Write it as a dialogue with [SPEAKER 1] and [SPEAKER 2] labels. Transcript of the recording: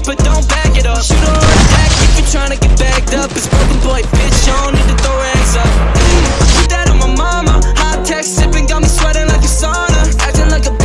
[SPEAKER 1] up, but don't back it up. Shoot on attack if you're trying to get backed up It's broken boy, bitch, you don't need to throw